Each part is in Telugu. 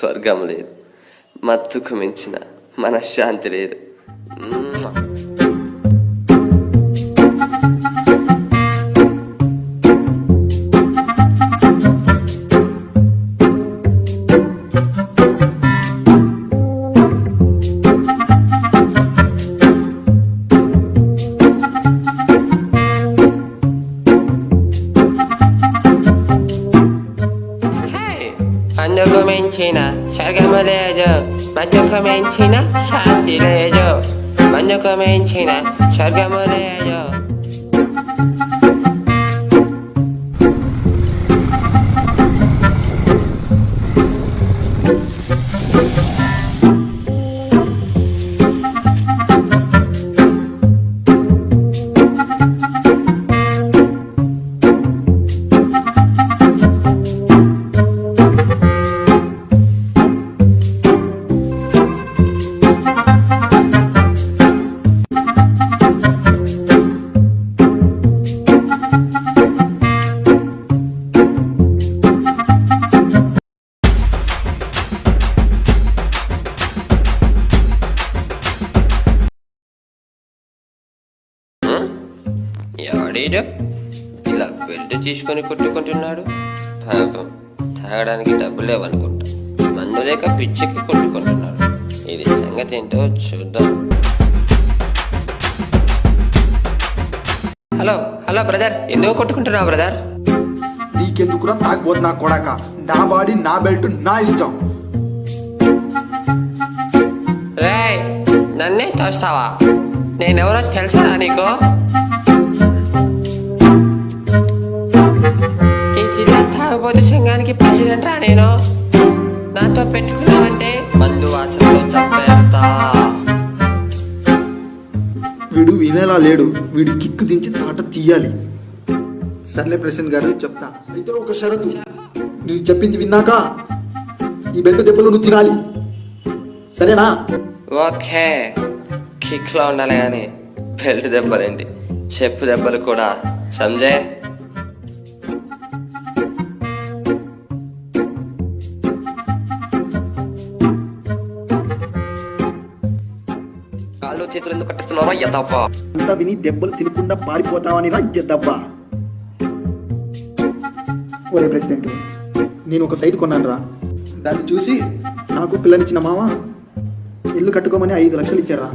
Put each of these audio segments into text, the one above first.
స్వర్గం లేదు. మత్తుకు మించిన మనశ్శాంతి లేదు. 뭉치나 살감을 해줘. 만족하면 치나 샷 이래줘. 만족하면 치나 살감을 해줘. ఎవడీడు ఇలా బెల్ట్ తీసుకొని కొట్టుకుంటున్నాడు? పాపం తాగడానికి డబ్బు లేవనుకుంటా. మందు లేక పిచ్చికి కొట్టుకుంటున్నాడు. ఇది సంగతి ఏంటో చూద్దాం. హలో హలో బ్రదర్ ఎందుకు కొట్టుకుంటున్నావు బ్రదర్? నీకెందుకురా తాగబోతు నా కొడాక? నా బాడీ నా బెల్ట్ నా ఇష్టం. రేయ్ నన్నే తోస్తావా? నేనెవరో తెలుసారా నీకు? జిల్లా తాగుబోతు సంఘానికి ప్రెసిడెంట్ రా నేను. నాతో పెట్టుకున్నావంటే? మందు వాసనలో చంపేస్తా. వీడు వినేలా లేడు. వీడి కిక్కు దించి తాట తీయాలి. సర్లే ప్రెసిడెంట్ గారు చెప్తా. అయితే ఒక షరతు. నేను చెప్పింది విన్నాక ఈ బెల్ట్ దెబ్బలు నువ్వు తినాలి. సరేనా? ఓకే. కిక్లో ఉండాలి కానీ బెల్ట్ దెబ్బలేంటి? చెప్పు దెబ్బలు కూడా. సంజయ్? చేతులు ఎందుకు కట్టిస్తున్నారో ఎదవ్వా అంతా విని దెబ్బలు తినకుండా పారిపోతావని రా దెబ్బ ఒరే ప్రెసిడెంట్ నేను ఒక సైట్ కొన్నాను రా. దాన్ని చూసి నాకు పిల్లనిచ్చిన మామ ఇల్లు కట్టుకోమని ఐదు లక్షలు ఇచ్చారా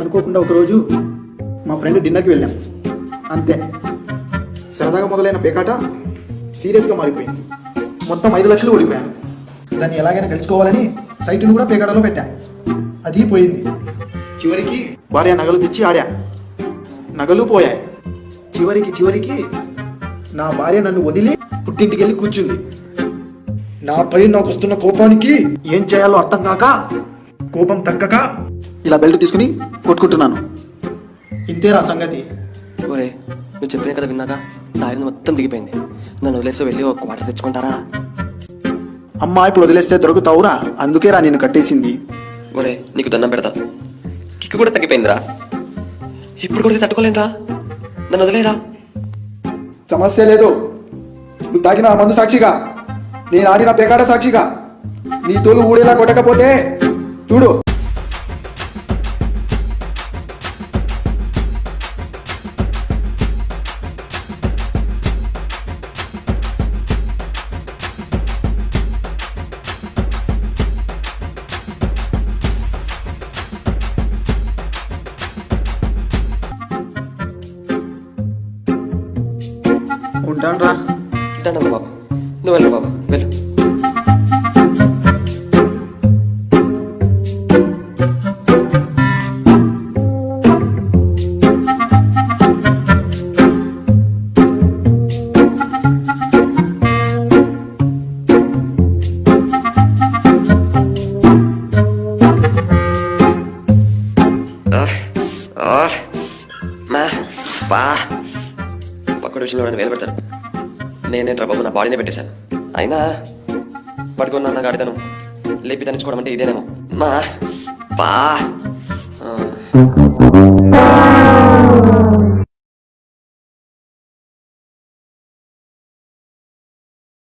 అనుకోకుండా ఒకరోజు మా ఫ్రెండ్ డిన్నర్కి వెళ్ళాం. అంతే. సరదాగా మొదలైన పేకాట సీరియస్గా మారిపోయింది. మొత్తం ఐదు లక్షలు ఓడిపోయాను. దాన్ని ఎలాగైనా గెలుచుకోవాలని సైట్ను కూడా పేకాటలో పెట్టాను అది పోయింది. చివరికి భార్య నగలు తెచ్చి ఆడా. నగలు పోయాయి. చివరికి చివరికి నా భార్య నన్ను వదిలి పుట్టింటికి వెళ్ళి కూర్చుంది. నాపై నాకు వస్తున్న కోపానికి ఏం చేయాలో అర్థం కాక కోపం తగ్గక ఇలా బెల్ట్ తీసుకుని కొట్టుకుంటున్నాను. ఇంతేరా సంగతి. ఒరే నువ్వు చెప్పిన కదా విన్నాక తాగిన మొత్తం దిగిపోయింది. నన్ను వదిలేసి వెళ్ళి ఒక క్వార్టర్ తెచ్చుకుంటారా? అమ్మా ఇప్పుడు వదిలేస్తే దొరుకుతావురా. అందుకేరా నేను కట్టేసింది. ఒరే నీకు దండం పెడతా. కూడా తగ్గిపోయిందిరా. ఇప్పుడు కూడా తట్టుకోలేనురా. నన్ను వదిలేరా. సమస్య లేదు. నువ్వు తాగిన ఆ మందు సాక్షిగా. నేను ఆడిన పేకాట సాక్షిగా. నీ తోలు ఊడేలా కొట్టకపోతే చూడు. ఉంటాను రా దండం బాబు. నువ్వు వెళ్ళు బాబు. వెళ్ళు. ఆహ్, ఆహ్, విషయంలో నన్ను వేలు పెడతారు నేనేంట్రా బాబు నా బాడీనే పెట్టేశాను. అయినా పడుకున్నా నా గాడితను లేపి తనించుకోవడం అంటే ఇదేనేమో. మా పా.